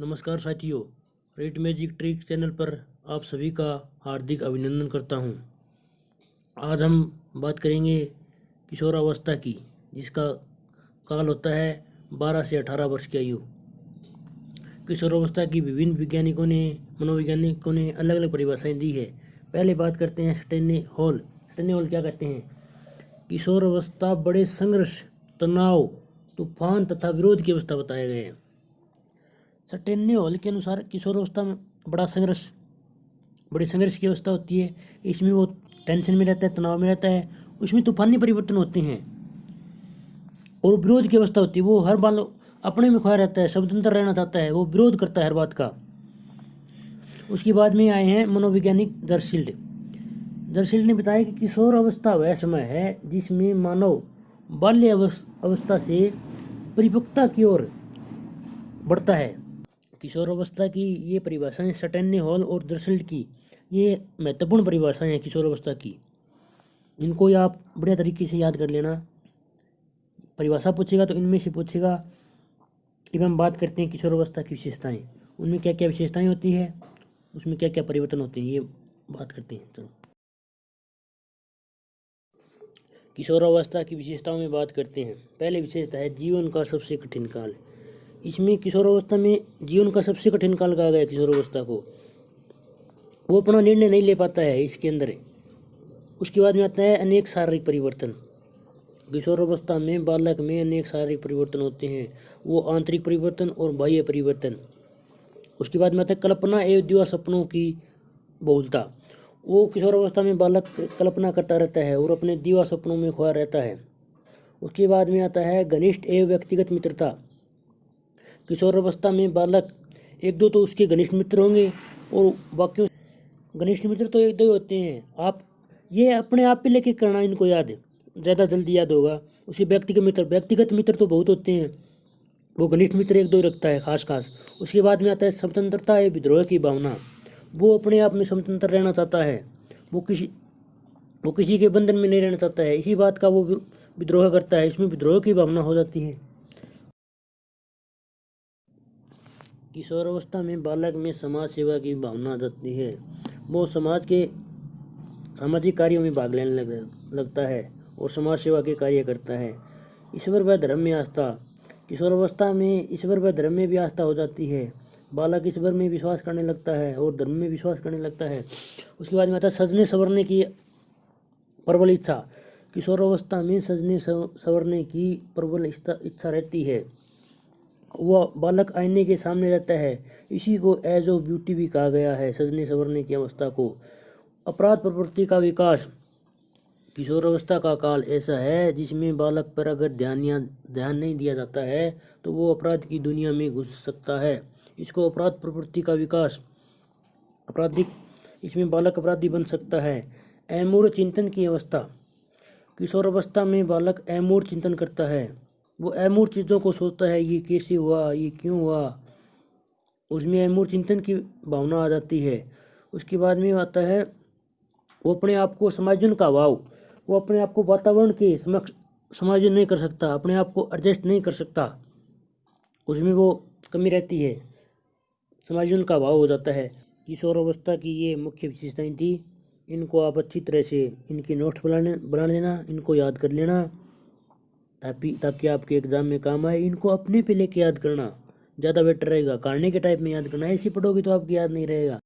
नमस्कार साथियों rate magic trick channel पर आप सभी का हार्दिक अभिनंदन करता हूँ। आज हम बात करेंगे किशोरावस्था की, जिसका काल होता है 12 से 18 वर्ष की आयु। किशोरावस्था की विभिन्न वैज्ञानिकों ने, मनोवैज्ञानिकों ने अलग अलग परिभाषाएँ दी है। पहले बात करते हैं स्टेने हॉल। स्टेने हॉल क्या कहते हैं? किशोरावस्था बड़े संघर्ष, तनाव, तूफ़ान तथा विरोध की अवस्था बताए गए हैं। सटेन्य हॉल के अनुसार किशोरावस्था में बड़ा संघर्ष, बड़ी संघर्ष की अवस्था होती है। इसमें वो टेंशन में रहता है, तनाव में रहता है, उसमें तूफानी परिवर्तन होते हैं। और विरोध की अवस्था होती है। वो हर बार अपने में खोया रहता है, स्वतंत्र रहना चाहता है, वो विरोध करता है हर बात का। उसके बाद में आए हैं मनोवैज्ञानिक दरशील्ड दरशील्ड ने बताया कि किशोर अवस्था वह समय है जिसमें मानव बाल्य अवस्था से परिपक्वता की ओर बढ़ता है। किशोर अवस्था की ये परिभाषाएँ सटेन्य हॉल और दरसल्ट की, ये महत्वपूर्ण परिभाषाएँ हैं किशोर अवस्था की। इनको आप बढ़िया तरीके से याद कर लेना। परिभाषा पूछेगा तो इनमें से पूछेगा अब हम बात करते हैं किशोर अवस्था की विशेषताएँ। उनमें क्या क्या विशेषताएँ होती है? उसमें क्या क्या परिवर्तन होते हैं? ये बात करते हैं, चलो। किशोरावस्था की विशेषताओं में बात करते हैं। पहले विशेषता है जीवन का सबसे कठिन काल। इसमें किशोरावस्था में जीवन का सबसे कठिन काल कहा गया किशोरावस्था को। वो अपना निर्णय नहीं ले पाता है इसके अंदर। उसके बाद में आता है अनेक शारीरिक परिवर्तन। किशोरावस्था में बालक में अनेक शारीरिक परिवर्तन होते हैं। वो आंतरिक परिवर्तन और बाह्य परिवर्तन। उसके बाद में आता है कल्पना एवं दिवा सपनों की बहुलता। वो किशोरावस्था में बालक कल्पना करता रहता है और अपने दीवा सपनों में खोया रहता है। उसके बाद में आता है घनिष्ठ एवं व्यक्तिगत मित्रता। किशोर अवस्था में बालक एक दो तो उसके घनिष्ठ मित्र होंगे और बाकी घनिष्ठ मित्र तो एक दो ही होते हैं। आप ये अपने आप पे लेके करना इनको याद ज़्यादा जल्दी याद होगा। उसी व्यक्तिगत मित्र व्यक्तिगत मित्र तो बहुत होते हैं। वो घनिष्ठ मित्र एक दो ही रखता है खास खास उसके बाद में आता है स्वतंत्रता या विद्रोह की भावना। वो अपने आप में स्वतंत्र रहना चाहता है। वो किसी वो किसी के बंधन में नहीं रहना चाहता है। इसी बात का वो, विद्रोह करता है। इसमें विद्रोह की भावना हो जाती है। किशोरावस्था में बालक में समाज सेवा की भावना आ जाती है। वो समाज के सामाजिक कार्यों में भाग लेने लग, लगता है और समाज सेवा के कार्य करता है। ईश्वर व धर्म में आस्था। किशोरावस्था में ईश्वर व धर्म में भी आस्था हो जाती है। बालक ईश्वर में विश्वास करने लगता है और धर्म में विश्वास करने लगता है। उसके बाद में आता है सजने संवरने की प्रबल इच्छा। किशोरावस्था में सजने संवरने की प्रबल इच्छा रहती है। वह बालक आईने के सामने रहता है। इसी को एज ऑफ़ ब्यूटी भी कहा गया है। सजने संवरने की अवस्था को। अपराध प्रवृत्ति का विकास। किशोर अवस्था का काल ऐसा है, जिसमें बालक पर अगर ध्यान या ध्यान नहीं दिया जाता है तो वो अपराध की दुनिया में घुस सकता है। इसको अपराध प्रवृत्ति का विकास। अपराधिक इसमें बालक अपराधी बन सकता है। एमूर चिंतन की अवस्था। किशोर अवस्था में बालक एमूर चिंतन करता है। वो अमूर चीज़ों को सोचता है, ये कैसे हुआ, ये क्यों हुआ? उसमें अमूर चिंतन की भावना आ जाती है। उसके बाद में आता है, वो अपने आप को समायोजन का अभाव वो अपने आप को वातावरण के समक्ष समायोजन नहीं कर सकता, अपने आप को एडजस्ट नहीं कर सकता। उसमें वो कमी रहती है। समायोजन का अभाव हो जाता है। किशोर अवस्था की ये मुख्य विशेषताएँ थी। इनको आप अच्छी तरह से इनके नोट्स बनाने, बना लेना, इनको याद कर लेना। ताकि ताकि आपके एग्ज़ाम में काम आए। इनको अपने पे लेके याद करना। ज़्यादा बेटर रहेगा। कारने के टाइप में याद करना। ऐसी पढ़ोगे तो आपकी याद नहीं रहेगा।